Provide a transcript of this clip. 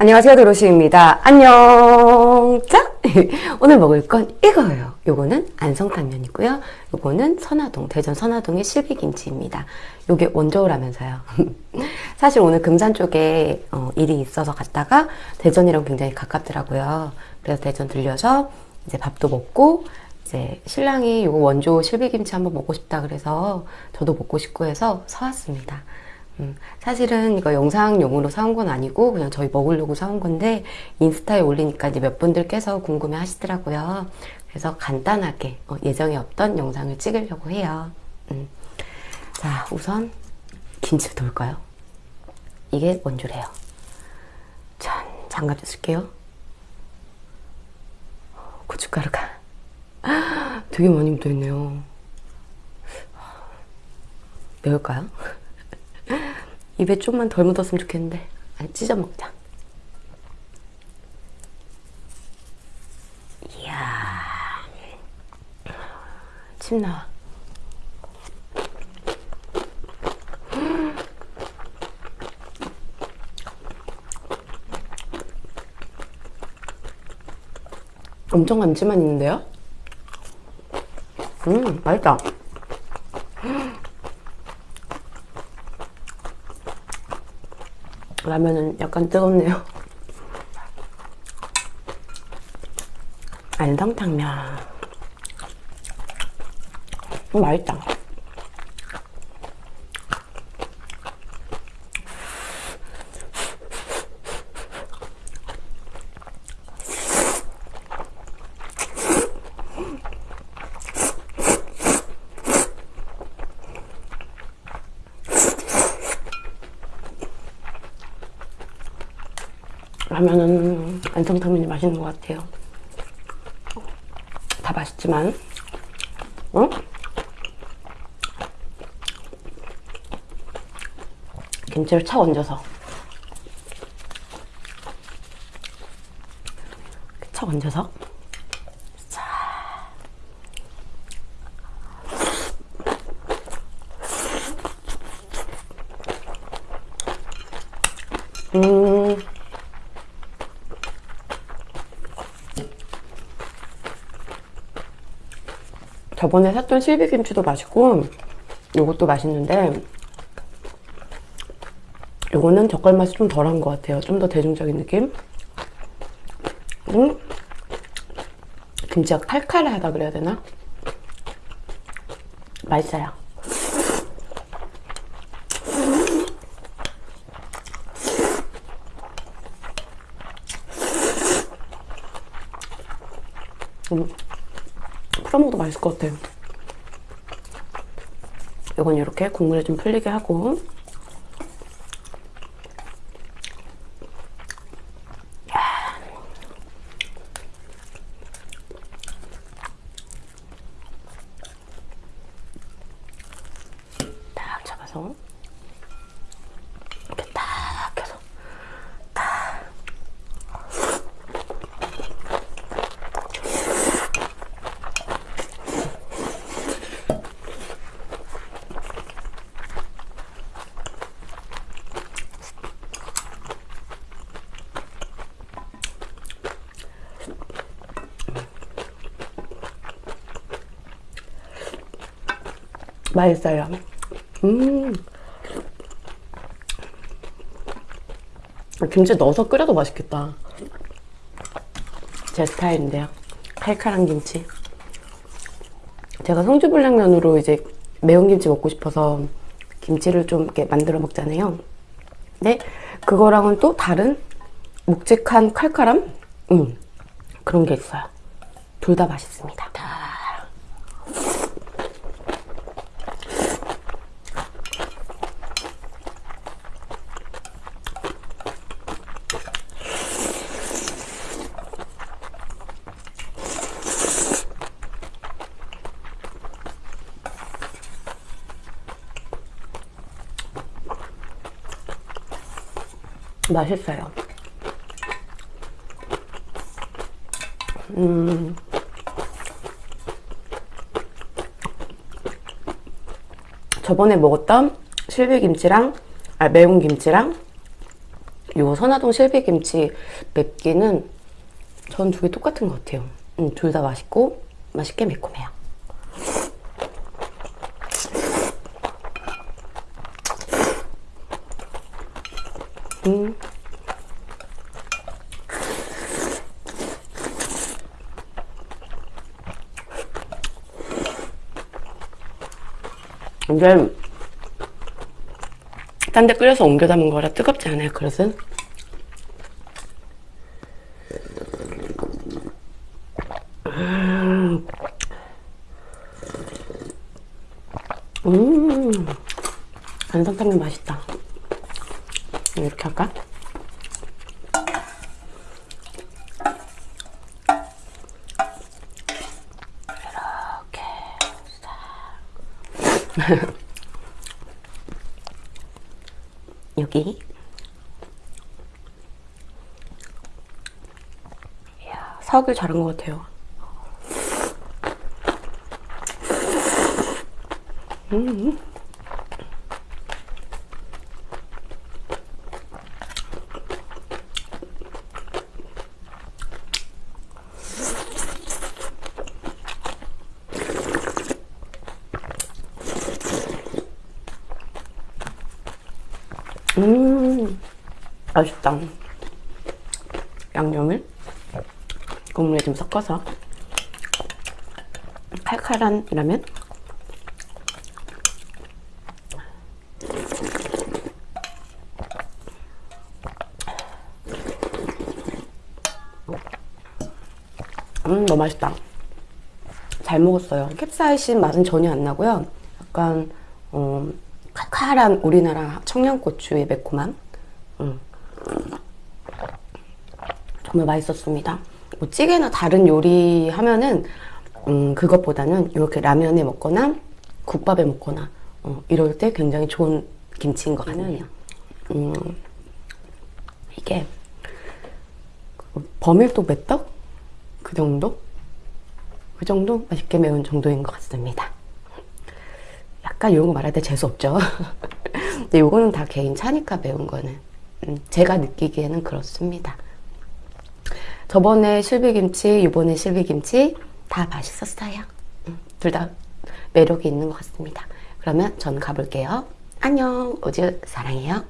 안녕하세요 도로시입니다. 안녕. 자 오늘 먹을 건 이거예요. 요거는 안성탕면이고요. 요거는 선화동 대전 선화동의 실비김치입니다. 요게 원저우라면서요. 사실 오늘 금산 쪽에 어, 일이 있어서 갔다가 대전이랑 굉장히 가깝더라고요. 그래서 대전 들려서 이제 밥도 먹고 이제 신랑이 요거 원조 실비김치 한번 먹고 싶다 그래서 저도 먹고 싶고 해서 사왔습니다 음, 사실은 이거 영상용으로 사온 건 아니고 그냥 저희 먹으려고 사온 건데 인스타에 올리니까 이제 몇 분들께서 궁금해 하시더라고요. 그래서 간단하게 어, 예정에 없던 영상을 찍으려고 해요. 음. 자 우선 김치부터 볼까요? 이게 원주래요. 짠 장갑 쓸게요. 고춧가루가 되게 많이 묻어있네요. 매울까요? 입에 좀만 덜 묻었으면 좋겠는데. 아니 찢어 먹자. 이야. 침 나와. 엄청 감칠만 있는데요? 음 맛있다 라면은 약간 뜨겁네요. 안성탕면. 음, 맛있다 라면은 안성탕면이 맛있는 것 같아요 다 맛있지만 어? 김치를 착 얹어서 착 얹어서 자. 음 저번에 샀던 실비김치도 맛있고 요것도 맛있는데 요거는 젓갈 맛이 좀 덜한 것 같아요 좀 더 대중적인 느낌 음? 김치가 칼칼하다 그래야 되나? 맛있어요 음. 맛있을 것 같아요. 이건 이렇게 국물에 좀 풀리게 하고. 딱 잡아서 맛있어요. 음. 김치 넣어서 끓여도 맛있겠다. 제 스타일인데요. 칼칼한 김치. 제가 성주불량면으로 이제 매운 김치 먹고 싶어서 김치를 좀 이렇게 만들어 먹잖아요. 근데 그거랑은 또 다른 묵직한 칼칼함? 음, 그런 게 있어요. 둘 다 맛있습니다. 맛있어요. 음. 저번에 먹었던 실비김치랑 아, 매운 김치랑 요 선화동 실비김치 맵기는 전 두 개 똑같은 것 같아요. 음, 둘 다 맛있고 맛있게 매콤해요. 음. 이게 딴데 끓여서 옮겨 담은 거라 뜨겁지 않아요, 그릇은? 음, 안성탕면 맛있다. 이렇게 할까? 이렇게 싹. 여기. 이야, 사오길 잘한 것 같아요. 음. 음, 맛있다. 양념을 국물에 좀 섞어서 칼칼한 라면. 음, 너무 맛있다. 잘 먹었어요. 캡사이신 맛은 전혀 안 나고요. 약간 어, 칼칼한 우리나라 청양고추의 매콤함. 음. 정말 맛있었습니다. 뭐 찌개나 다른 요리 하면은 음, 그것보다는 이렇게 라면에 먹거나 국밥에 먹거나 어, 이럴 때 굉장히 좋은 김치인 것 같네요. 음, 이게 버밀도 메떡 그 정도? 그 정도 맛있게 매운 정도인 것 같습니다. 약간 이런 거 말할 때 재수없죠. 근데 요거는 다 개인 차니까 매운 거는. 음, 제가 느끼기에는 그렇습니다. 저번에 실비김치, 이번에 실비김치 다 맛있었어요. 음, 둘다 매력이 있는 것 같습니다. 그러면 저는 가볼게요. 안녕, 우주 사랑해요.